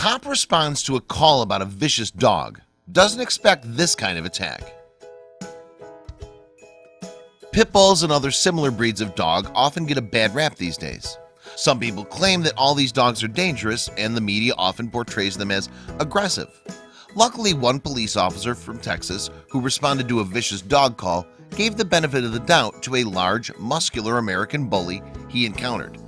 cop responds to a call about a vicious dog. Doesn't expect this kind of attack. Pit bulls and other similar breeds of dog often get a bad rap these days. Some people claim that all these dogs are dangerous and the media often portrays them as aggressive. Luckily one police officer from Texas who responded to a vicious dog call gave the benefit of the doubt to a large muscular American bully he encountered.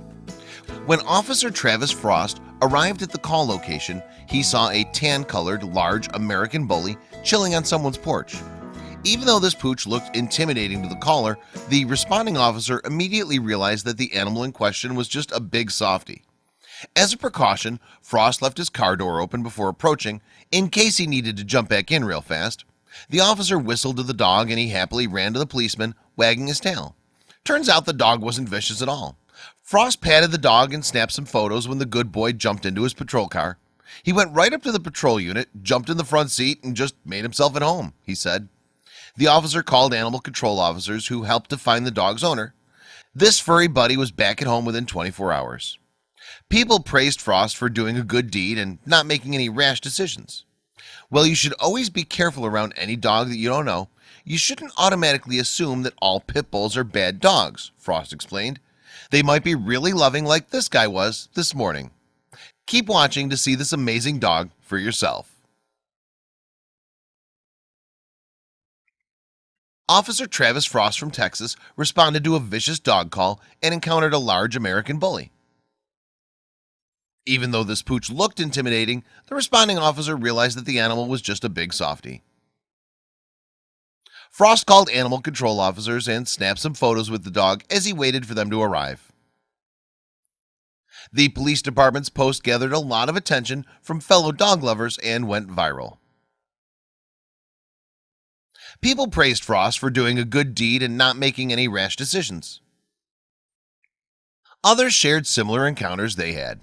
When officer Travis Frost arrived at the call location he saw a tan colored large American bully chilling on someone's porch. Even though this pooch looked intimidating to the caller the responding officer immediately realized that the animal in question was just a big softy. As a precaution Frost left his car door open before approaching in case he needed to jump back in real fast. The officer whistled to the dog and he happily ran to the policeman wagging his tail. Turns out the dog wasn't vicious at all Frost patted the dog and snapped some photos when the good boy jumped into his patrol car. He went right up to the patrol unit jumped in the front seat and just made himself at home He said. The officer called animal control officers who helped to find the dog's owner. This furry buddy was back at home within 24 hours. People praised Frost for doing a good deed and not making any rash decisions. Well, you should always be careful around any dog that you don't know. You shouldn't automatically assume that all pit bulls are bad dogs Frost explained They might be really loving like this guy was this morning. Keep watching to see this amazing dog for yourself. Officer Travis Frost from Texas responded to a vicious dog call and encountered a large American bully. Even though this pooch looked intimidating the responding officer realized that the animal was just a big softy Frost called animal control officers and snapped some photos with the dog as he waited for them to arrive. The police department's post gathered a lot of attention from fellow dog lovers and went viral. People praised Frost for doing a good deed and not making any rash decisions. Others shared similar encounters they had